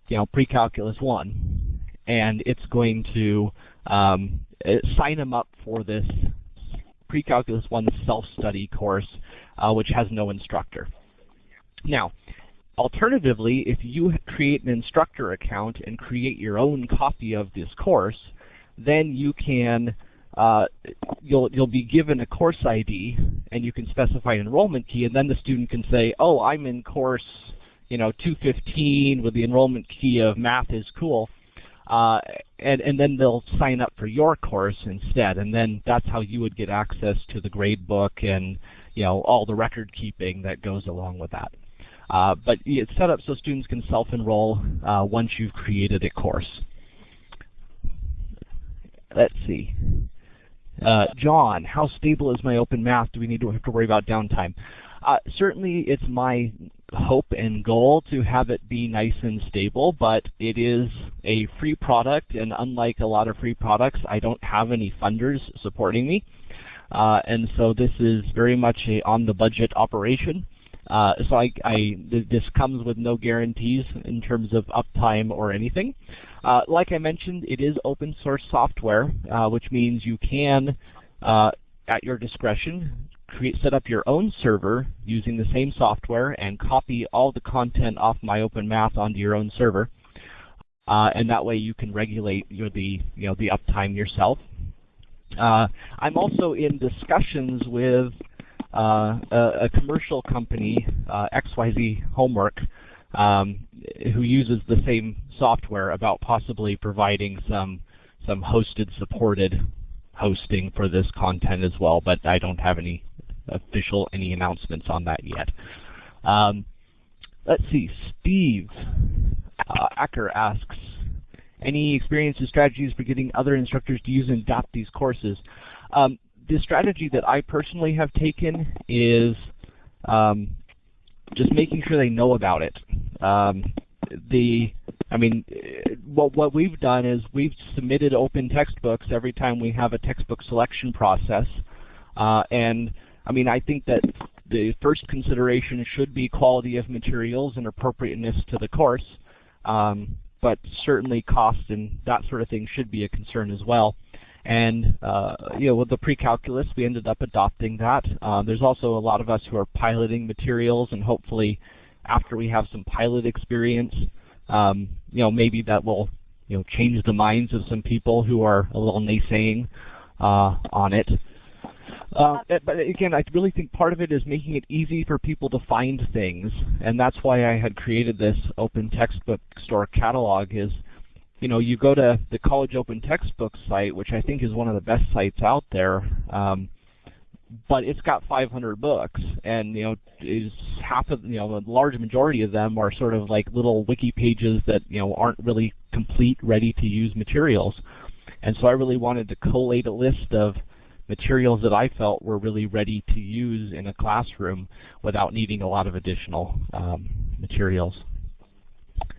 you know, pre-calculus 1. And it's going to um, sign them up for this pre-calculus 1 self-study course, uh, which has no instructor. Now, alternatively, if you create an instructor account and create your own copy of this course, then you can uh, you'll you'll be given a course ID and you can specify an enrollment key and then the student can say, oh, I'm in course you know 215 with the enrollment key of math is cool. Uh, and, and then they'll sign up for your course instead, and then that's how you would get access to the grade book and you know all the record keeping that goes along with that. Uh, but it's set up so students can self-enroll uh, once you've created a course. Let's see. Uh, John, how stable is MyOpenMath? Do we need to have to worry about downtime? Uh, certainly it's my hope and goal to have it be nice and stable, but it is a free product, and unlike a lot of free products, I don't have any funders supporting me. Uh, and so this is very much a on-the-budget operation. Uh, so I, I, this comes with no guarantees in terms of uptime or anything. Uh, like I mentioned, it is open source software, uh, which means you can, uh, at your discretion, create, set up your own server using the same software and copy all the content off MyOpenMath onto your own server. Uh, and that way you can regulate your, the, you know, the uptime yourself. Uh, I'm also in discussions with uh, a, a, commercial company, uh, XYZ Homework, um, who uses the same software about possibly providing some some hosted supported hosting for this content as well, but I don't have any official any announcements on that yet. Um, let's see, Steve uh, Acker asks, any experience or strategies for getting other instructors to use and adopt these courses? Um, the strategy that I personally have taken is um, just making sure they know about it. Um, the I mean, what, what we've done is we've submitted open textbooks every time we have a textbook selection process. Uh, and I mean, I think that the first consideration should be quality of materials and appropriateness to the course. Um, but certainly cost and that sort of thing should be a concern as well. And uh, you know, with the pre-calculus, we ended up adopting that. Uh, there's also a lot of us who are piloting materials, and hopefully, after we have some pilot experience, um, you know, maybe that will you know change the minds of some people who are a little naysaying uh, on it. Uh, but again, I really think part of it is making it easy for people to find things, and that's why I had created this open textbook store catalog. Is you know, you go to the College Open Textbook site, which I think is one of the best sites out there, um, but it's got 500 books, and you know, is half of you know, a large majority of them are sort of like little wiki pages that you know aren't really complete, ready-to-use materials. And so I really wanted to collate a list of materials that I felt were really ready to use in a classroom without needing a lot of additional um, materials.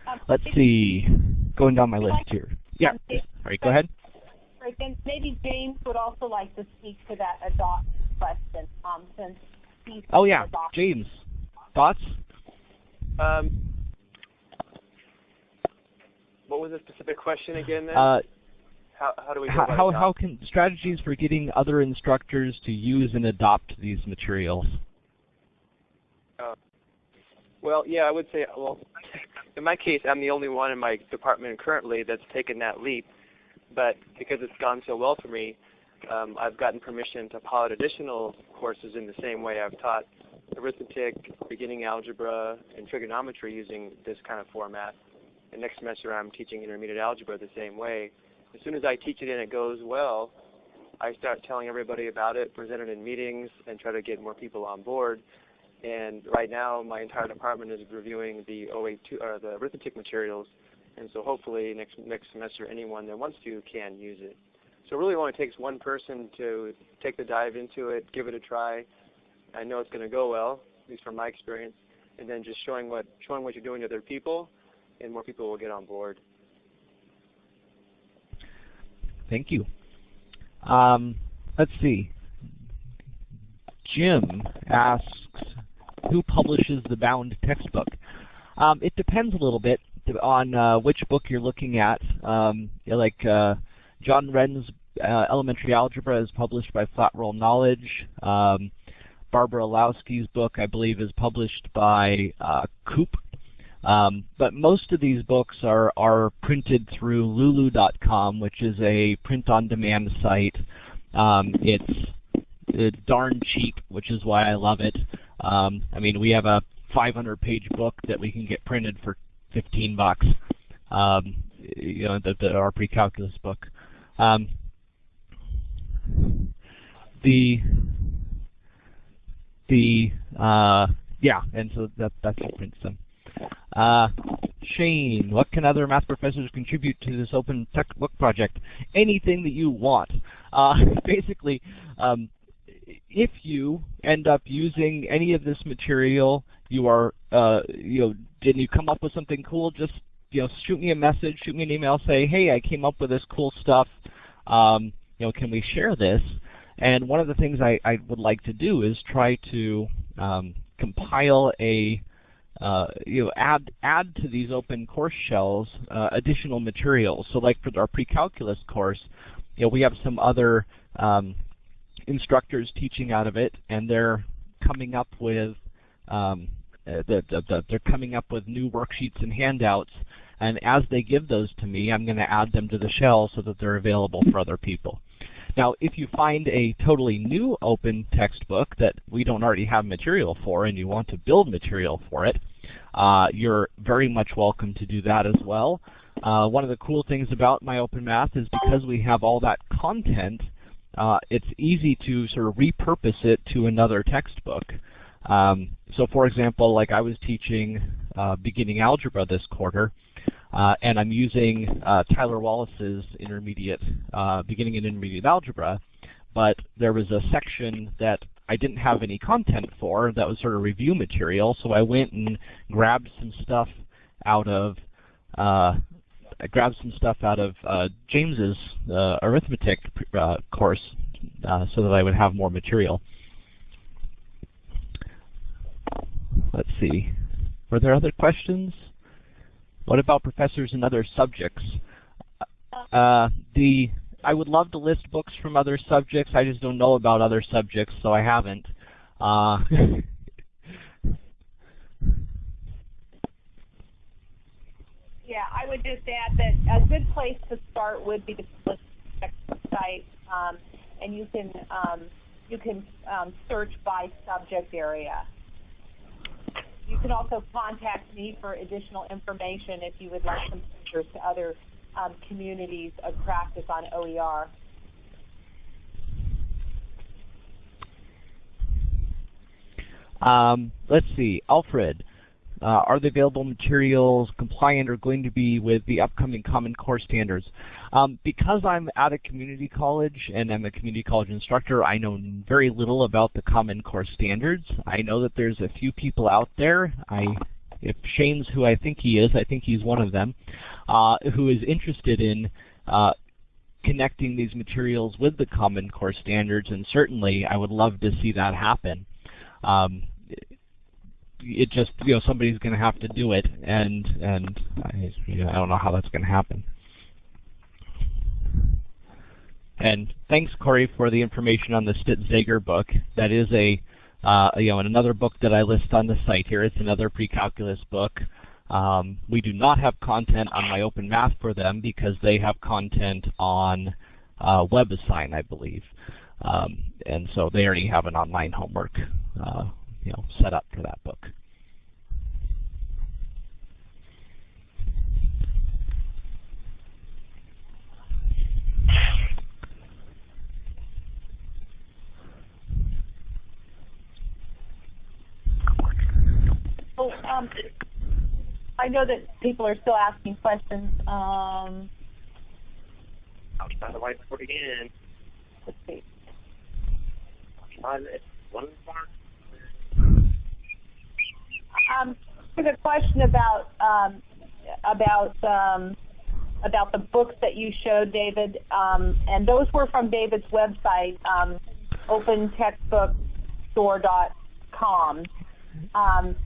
Um, Let's see, going down my list here. Yeah, all right, go ahead. Right, then maybe James would also like to speak to that adopt question, um, since he's Oh yeah, James, thoughts? Um, what was the specific question again then? Uh, how, how do we how, how, how can strategies for getting other instructors to use and adopt these materials? Uh, well, yeah, I would say, well, in my case, I'm the only one in my department currently that's taken that leap. But because it's gone so well for me, um, I've gotten permission to pilot additional courses in the same way I've taught arithmetic, beginning algebra, and trigonometry using this kind of format. And next semester I'm teaching intermediate algebra the same way. As soon as I teach it and it goes well, I start telling everybody about it, present it in meetings, and try to get more people on board. And right now, my entire department is reviewing the 082 or the arithmetic materials, and so hopefully next next semester, anyone that wants to can use it. So it really only takes one person to take the dive into it, give it a try. I know it's going to go well, at least from my experience, and then just showing what showing what you're doing to other people, and more people will get on board. Thank you. Um, let's see. Jim asks, who publishes the bound textbook? Um, it depends a little bit on uh, which book you're looking at. Um, like uh, John Wren's uh, Elementary Algebra is published by Flat World Knowledge. Um, Barbara Illowsky's book, I believe, is published by uh, Coop. Um, but most of these books are, are printed through lulu.com, which is a print-on-demand site. Um, it's, it's darn cheap, which is why I love it. Um, I mean, we have a 500-page book that we can get printed for 15 bucks. Um, you know, the, the, our pre-calculus book. Um, the the uh, yeah, and so that that's what prints them. Uh, Shane, what can other math professors contribute to this open textbook project? Anything that you want. Uh, basically, um, if you end up using any of this material, you are, uh, you know, did you come up with something cool? Just, you know, shoot me a message, shoot me an email, say, hey, I came up with this cool stuff. Um, you know, can we share this? And one of the things I, I would like to do is try to um, compile a uh, you know, add add to these open course shells uh, additional materials. So, like for our pre-calculus course, you know, we have some other um, instructors teaching out of it, and they're coming up with um, uh, the, the, the, they're coming up with new worksheets and handouts. And as they give those to me, I'm going to add them to the shell so that they're available for other people. Now, if you find a totally new open textbook that we don't already have material for and you want to build material for it, uh, you're very much welcome to do that as well. Uh, one of the cool things about MyOpenMath is because we have all that content, uh, it's easy to sort of repurpose it to another textbook. Um, so for example, like I was teaching uh, beginning algebra this quarter, uh, and I'm using uh, Tyler Wallace's intermediate, uh, beginning and intermediate algebra, but there was a section that I didn't have any content for that was sort of review material, so I went and grabbed some stuff out of uh, I grabbed some stuff out of uh, James's uh, arithmetic course so that I would have more material. Let's see. Were there other questions? What about professors in other subjects? Uh, the I would love to list books from other subjects. I just don't know about other subjects, so I haven't. Uh, yeah, I would just add that a good place to start would be the site, um, and you can um, you can um, search by subject area. You can also contact me for additional information if you would like some pictures to other um, communities of practice on OER. Um, let's see, Alfred. Uh, are the available materials compliant or going to be with the upcoming Common Core standards? Um, because I'm at a community college and I'm a community college instructor, I know very little about the Common Core standards. I know that there's a few people out there. I, if Shane's who I think he is, I think he's one of them, uh, who is interested in uh, connecting these materials with the Common Core standards, and certainly I would love to see that happen. Um, it just you know somebody's going to have to do it, and and I, you know, I don't know how that's going to happen. And thanks, Corey, for the information on the Stitz-Zeager book. That is a uh, you know another book that I list on the site here. It's another pre-calculus book. Um, we do not have content on MyOpenMath for them because they have content on uh, WebAssign, I believe. Um, and so they already have an online homework uh, you know, set up for that book. so um, I know that people are still asking questions. Um, outside the whiteboard again. let's see. Outside it. One mark. Um, a question about um, about um, about the books that you showed, David, um, and those were from David's website, um, opentextbookstore.com. Um,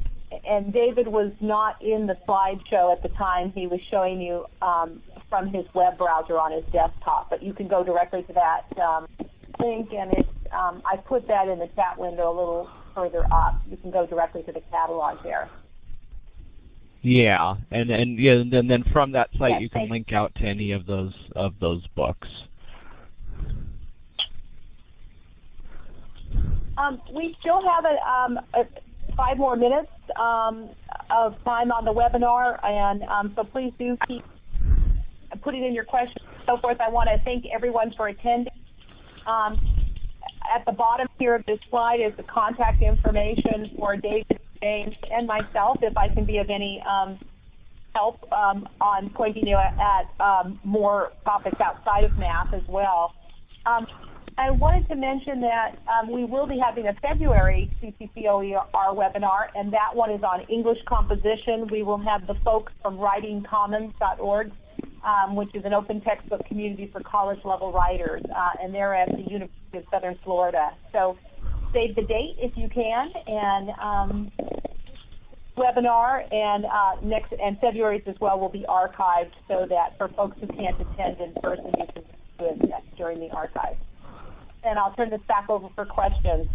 and David was not in the slideshow at the time. He was showing you um, from his web browser on his desktop, but you can go directly to that um, link, and um, I put that in the chat window a little further up. You can go directly to the catalog there. Yeah, and and yeah, and then, then from that site Yes, you can link out to any of those of those books. Um, we still have a, um, a five more minutes um, of time on the webinar, and um, so please do keep putting in your questions and so forth. I want to thank everyone for attending. At the bottom here of this slide is the contact information for David, James, and myself if I can be of any um, help um, on pointing you at, at um, more topics outside of math as well. Um, I wanted to mention that um, we will be having a February CCCOER webinar, and that one is on English composition. We will have the folks from writingcommons.org, um, which is an open textbook community for college-level writers, uh, and they're at the University of Southern Florida. So save the date if you can, and um, webinar and uh, next and February's as well will be archived so that for folks who can't attend in person, you can do it during the archive. And I'll turn this back over for questions.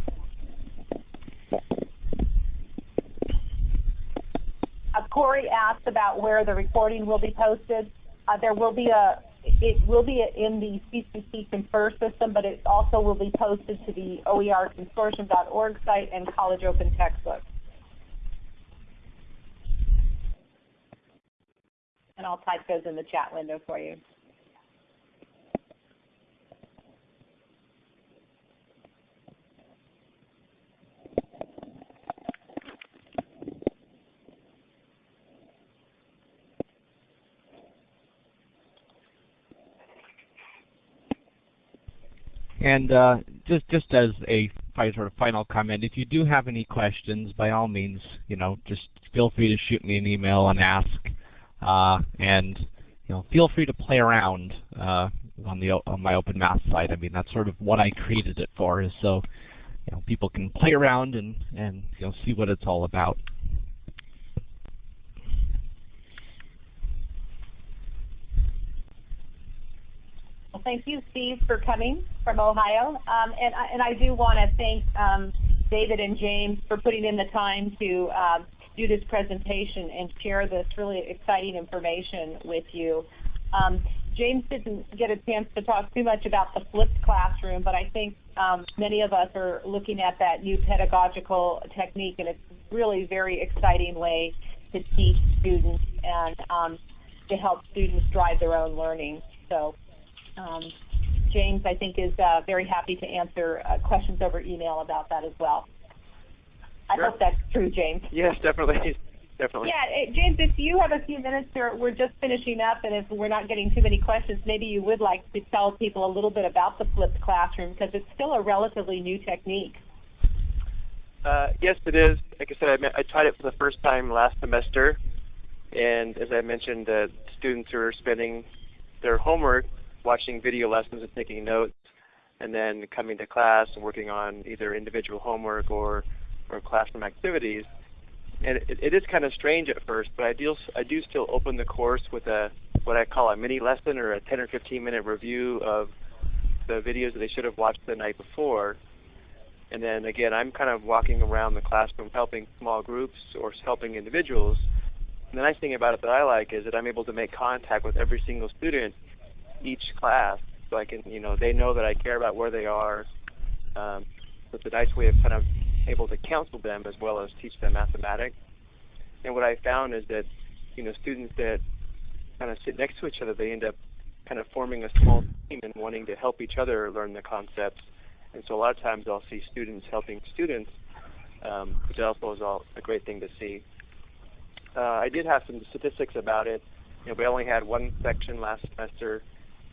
Uh, Corey asked about where the recording will be posted. Uh, there will be a, it will be in the CCC Confer system, but it also will be posted to the oerconsortium.org site and College Open Textbooks. And I'll type those in the chat window for you. And uh, just just as a sort of final comment, if you do have any questions, by all means, you know, just feel free to shoot me an email and ask. Uh, and you know, feel free to play around uh, on the on MyOpenMath site. I mean, that's sort of what I created it for, is so you know people can play around and and you know see what it's all about. Well, thank you, Steve, for coming from Ohio. Um, and, I, and I do want to thank um, David and James for putting in the time to um, do this presentation and share this really exciting information with you. Um, James didn't get a chance to talk too much about the flipped classroom, but I think um, many of us are looking at that new pedagogical technique, and it's really very exciting way to teach students and um, to help students drive their own learning. So um, James, I think, is uh, very happy to answer uh, questions over email about that as well. I Sure. hope that's true, James. Yes, definitely, definitely. Yeah, eh, James, if you have a few minutes, or we're just finishing up, and if we're not getting too many questions, maybe you would like to tell people a little bit about the flipped classroom because it's still a relatively new technique. Uh, yes, it is. Like I said, I, I tried it for the first time last semester, and as I mentioned, uh, students are spending their homework watching video lessons and taking notes, and then coming to class and working on either individual homework or, or classroom activities. And it, it is kind of strange at first, but I do, I do still open the course with a what I call a mini lesson or a 10 or 15 minute review of the videos that they should have watched the night before. And then again, I'm kind of walking around the classroom helping small groups or helping individuals. And the nice thing about it that I like is that I'm able to make contact with every single student each class. So I can, you know, they know that I care about where they are. Um, it's a nice way of kind of able to counsel them as well as teach them mathematics. And what I found is that, you know, students that kind of sit next to each other, they end up kind of forming a small team and wanting to help each other learn the concepts. And so a lot of times I'll see students helping students, um, which also is all a great thing to see. uh, I did have some statistics about it. You know, we only had one section last semester.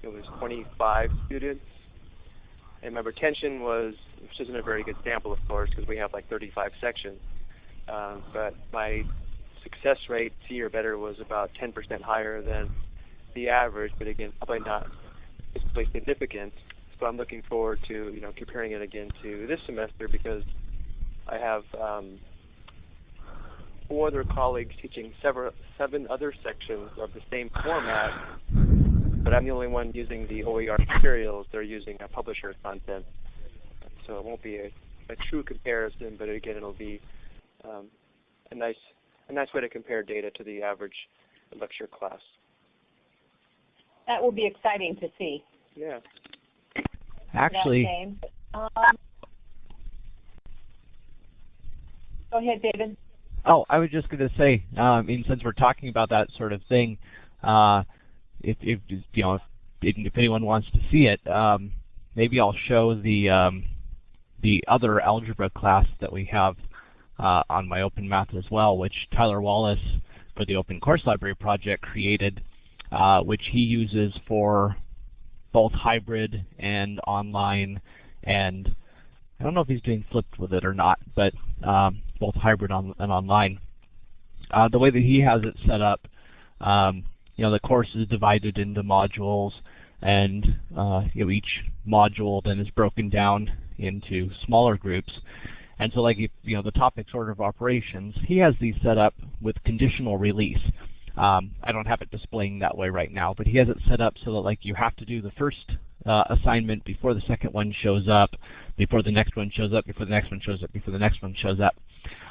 It was 25 students. And my retention was, which isn't a very good sample of course because we have like 35 sections. Uh, but my success rate, C or better, was about 10% higher than the average, but again, probably not particularly significant. So I'm looking forward to you know comparing it again to this semester because I have um, four other colleagues teaching several, seven other sections of the same format, but I'm the only one using the OER materials. They're using a publisher content. So it won't be a, a true comparison, but again, it'll be um, a nice a nice way to compare data to the average lecture class. That will be exciting to see. Yeah. Actually, um, go ahead, David. Oh, I was just going to say, um, I mean, since we're talking about that sort of thing, uh, if, if you know, if, if, anyone wants to see it, um, maybe I'll show the um, the other algebra class that we have uh, on MyOpenMath as well, which Tyler Wallace for the Open Course Library project created, uh, which he uses for both hybrid and online and I don't know if he's doing flipped with it or not, but um, both hybrid on, and online. Uh, the way that he has it set up, um, you know, the course is divided into modules, and uh, you know, each module then is broken down into smaller groups. And so like, you know, the topics sort of operations, he has these set up with conditional release. Um, I don't have it displaying that way right now, but he has it set up so that like you have to do the first uh, assignment before the second one shows up, before the next one shows up, before the next one shows up, before the next one shows up.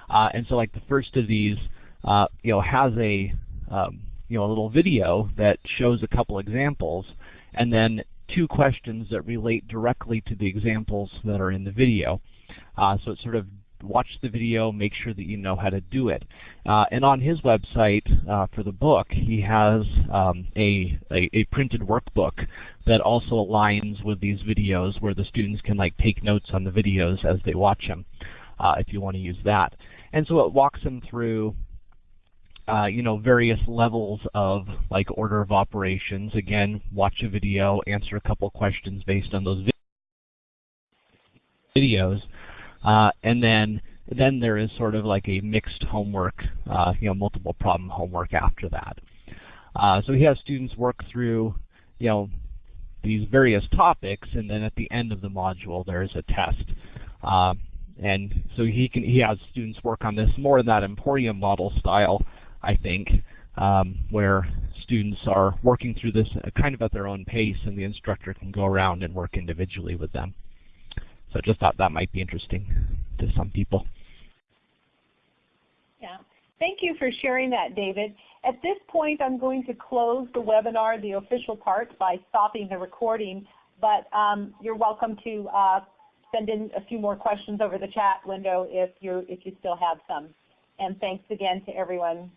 Uh, and so like the first of these, uh, you know, has a, um, you know, a little video that shows a couple examples, and then two questions that relate directly to the examples that are in the video. Uh, so it sort of watch the video, make sure that you know how to do it. Uh, and on his website uh, for the book, he has um, a, a, a, printed workbook that also aligns with these videos where the students can like take notes on the videos as they watch them uh, if you want to use that. And so it walks them through uh, you know, various levels of like order of operations. Again, watch a video, answer a couple questions based on those videos. Uh, and then then there is sort of like a mixed homework, uh, you know, multiple problem homework after that. Uh, so he has students work through, you know, these various topics, and then at the end of the module there is a test. Uh, and so he can he has students work on this more in that Emporium model style, I think, um, where students are working through this kind of at their own pace, and the instructor can go around and work individually with them. So I just thought that might be interesting to some people. Yeah. Thank you for sharing that, David. At this point, I'm going to close the webinar, the official part, by stopping the recording. But um, you're welcome to uh, send in a few more questions over the chat window if you if you still have some. And thanks again to everyone